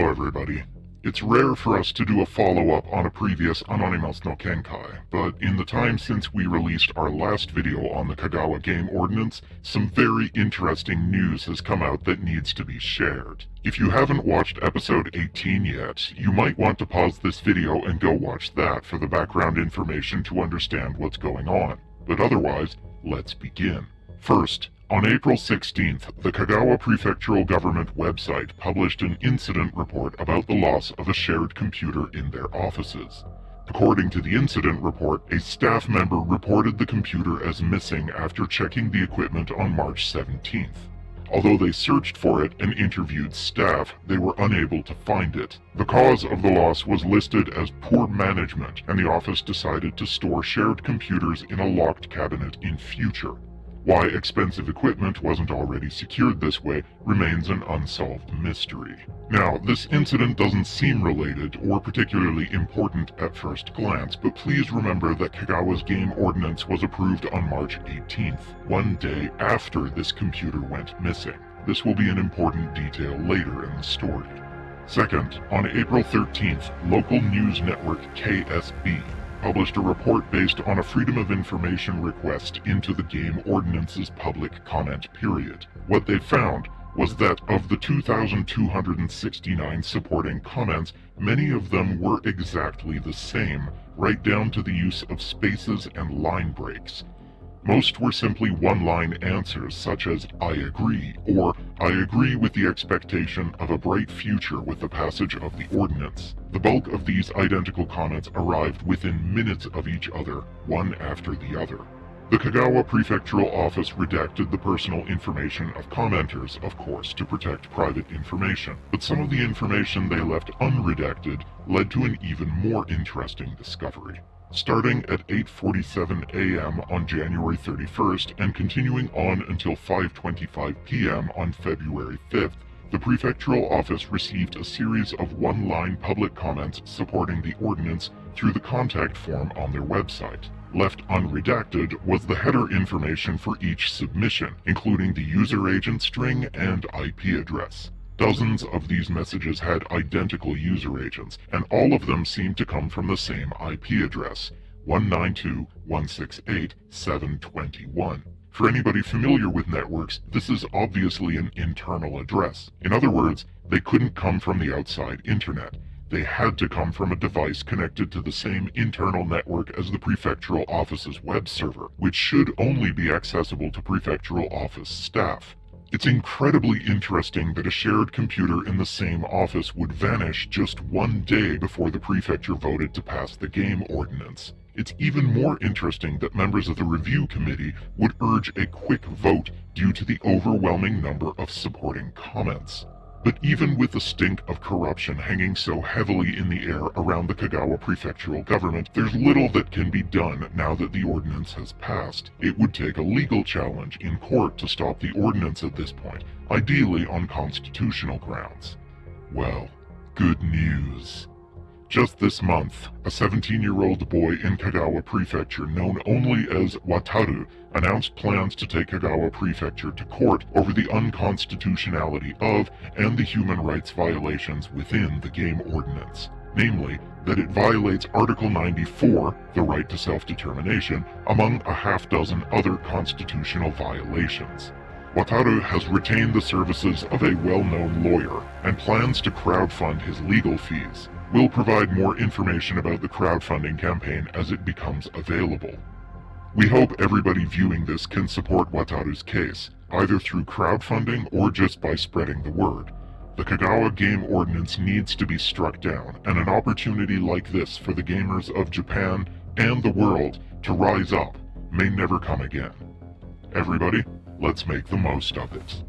everybody. It's rare for us to do a follow-up on a previous Anonymous no Kenkai, but in the time since we released our last video on the Kagawa Game Ordinance, some very interesting news has come out that needs to be shared. If you haven't watched episode 18 yet, you might want to pause this video and go watch that for the background information to understand what's going on. But otherwise, let's begin. First, on April 16th, the Kagawa Prefectural Government website published an incident report about the loss of a shared computer in their offices. According to the incident report, a staff member reported the computer as missing after checking the equipment on March 17th. Although they searched for it and interviewed staff, they were unable to find it. The cause of the loss was listed as poor management, and the office decided to store shared computers in a locked cabinet in future. Why expensive equipment wasn't already secured this way remains an unsolved mystery. Now, this incident doesn't seem related or particularly important at first glance, but please remember that Kagawa's game ordinance was approved on March 18th, one day after this computer went missing. This will be an important detail later in the story. Second, on April 13th, local news network KSB published a report based on a Freedom of Information request into the game ordinance's public comment period. What they found was that of the 2,269 supporting comments, many of them were exactly the same, right down to the use of spaces and line breaks. Most were simply one-line answers such as, I agree, or I agree with the expectation of a bright future with the passage of the ordinance. The bulk of these identical comments arrived within minutes of each other, one after the other. The Kagawa Prefectural Office redacted the personal information of commenters, of course, to protect private information, but some of the information they left unredacted led to an even more interesting discovery starting at 8.47 a.m. on January 31st and continuing on until 5.25 p.m. on February 5th, the prefectural office received a series of one-line public comments supporting the ordinance through the contact form on their website. Left unredacted was the header information for each submission, including the user agent string and IP address. Dozens of these messages had identical user agents, and all of them seemed to come from the same IP address, 192.168.721. For anybody familiar with networks, this is obviously an internal address. In other words, they couldn't come from the outside internet. They had to come from a device connected to the same internal network as the prefectural office's web server, which should only be accessible to prefectural office staff. It's incredibly interesting that a shared computer in the same office would vanish just one day before the prefecture voted to pass the game ordinance. It's even more interesting that members of the review committee would urge a quick vote due to the overwhelming number of supporting comments. But even with the stink of corruption hanging so heavily in the air around the Kagawa prefectural government, there's little that can be done now that the ordinance has passed. It would take a legal challenge in court to stop the ordinance at this point, ideally on constitutional grounds. Well, good news. Just this month, a 17-year-old boy in Kagawa Prefecture known only as Wataru announced plans to take Kagawa Prefecture to court over the unconstitutionality of and the human rights violations within the game ordinance. Namely, that it violates Article 94, the right to self-determination, among a half dozen other constitutional violations. Wataru has retained the services of a well-known lawyer and plans to crowdfund his legal fees. We'll provide more information about the crowdfunding campaign as it becomes available. We hope everybody viewing this can support Wataru's case, either through crowdfunding or just by spreading the word. The Kagawa Game Ordinance needs to be struck down, and an opportunity like this for the gamers of Japan and the world to rise up may never come again. Everybody, let's make the most of it.